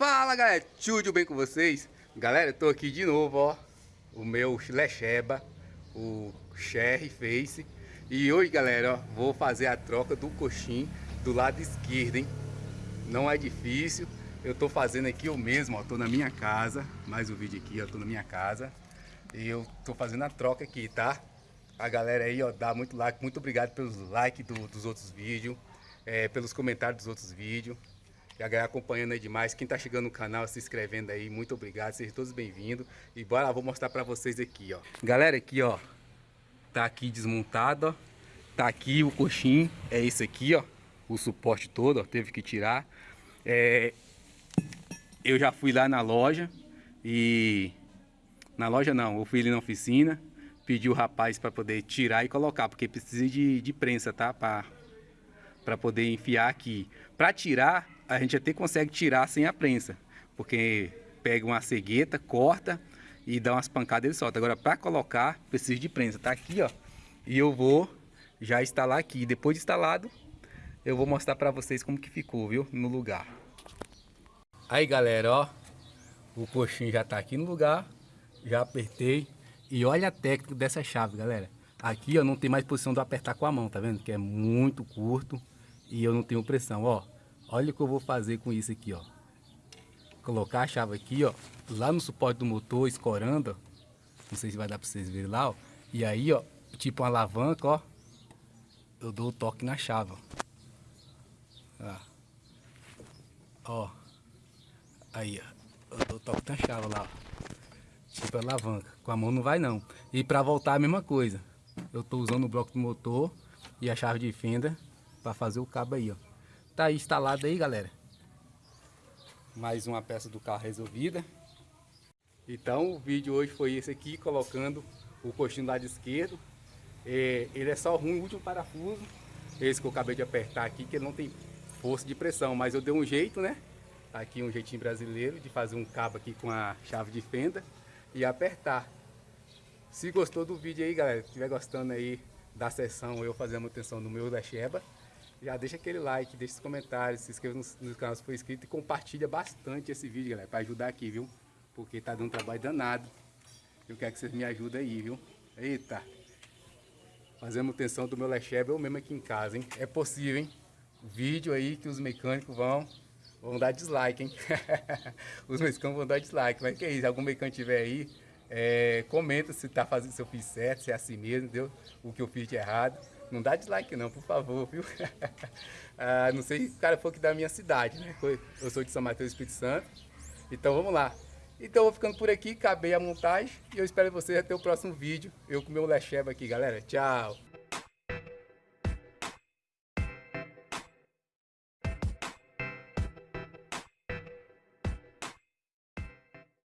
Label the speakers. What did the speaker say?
Speaker 1: Fala galera, tudo bem com vocês? Galera, eu tô aqui de novo, ó O meu Lecheba, o Sherry Face E hoje galera, ó, vou fazer a troca do coxim do lado esquerdo, hein Não é difícil Eu tô fazendo aqui eu mesmo, ó, tô na minha casa Mais um vídeo aqui, ó, tô na minha casa E eu tô fazendo a troca aqui, tá? A galera aí, ó, dá muito like Muito obrigado pelos likes do, dos outros vídeos é, Pelos comentários dos outros vídeos a galera acompanhando aí demais. Quem tá chegando no canal, se inscrevendo aí, muito obrigado. Sejam todos bem-vindos. E bora lá, vou mostrar pra vocês aqui, ó. Galera, aqui, ó. Tá aqui desmontado, ó. Tá aqui o coxim. É esse aqui, ó. O suporte todo, ó. Teve que tirar. É... Eu já fui lá na loja e... Na loja não, eu fui ali na oficina. Pedi o rapaz para poder tirar e colocar, porque precisa de, de prensa, tá? Para para poder enfiar aqui. Para tirar, a gente até consegue tirar sem a prensa, porque pega uma cegueta, corta e dá umas pancadas e ele solta. Agora para colocar, precisa de prensa. Tá aqui, ó. E eu vou já instalar aqui. Depois de instalado, eu vou mostrar para vocês como que ficou, viu? No lugar. Aí, galera, ó. O coxinho já tá aqui no lugar. Já apertei. E olha a técnica dessa chave, galera. Aqui, ó, não tem mais posição de apertar com a mão, tá vendo? Que é muito curto e eu não tenho pressão, ó. Olha o que eu vou fazer com isso aqui, ó. Colocar a chave aqui, ó, lá no suporte do motor, escorando, ó. Não sei se vai dar para vocês verem lá, ó. E aí, ó, tipo uma alavanca, ó. Eu dou o toque na chave, ó. Ó. Aí, ó. Eu dou o toque na chave lá, ó. Tipo alavanca. Com a mão não vai, não. E para voltar a mesma coisa. Eu tô usando o bloco do motor e a chave de fenda para fazer o cabo aí, ó. Tá aí instalado aí, galera. Mais uma peça do carro resolvida. Então o vídeo hoje foi esse aqui, colocando o coxinho do lado esquerdo. É, ele é só ruim, o último parafuso. Esse que eu acabei de apertar aqui, que ele não tem força de pressão. Mas eu dei um jeito, né? Tá aqui um jeitinho brasileiro de fazer um cabo aqui com a chave de fenda e apertar. Se gostou do vídeo aí, galera, estiver gostando aí da sessão eu fazer a manutenção no meu da Sheba, já deixa aquele like, deixa os comentários, se inscreva no, no canal se for inscrito e compartilha bastante esse vídeo, galera, para ajudar aqui, viu? Porque tá dando um trabalho danado. Eu quero que vocês me ajudem aí, viu? Eita! Fazendo manutenção do meu Lecheba eu mesmo aqui em casa, hein? É possível, hein? Vídeo aí que os mecânicos vão vão dar dislike, hein? os mecânicos vão dar dislike, mas que é isso, algum mecânico tiver aí, é, comenta se tá fazendo, se eu fiz certo, se é assim mesmo, entendeu? O que eu fiz de errado. Não dá dislike não, por favor, viu? ah, não sei se o cara for aqui da minha cidade, né? Eu sou de São Mateus Espírito Santo. Então vamos lá. Então eu vou ficando por aqui, acabei a montagem e eu espero vocês até o próximo vídeo. Eu com o meu Lecheba aqui, galera. Tchau!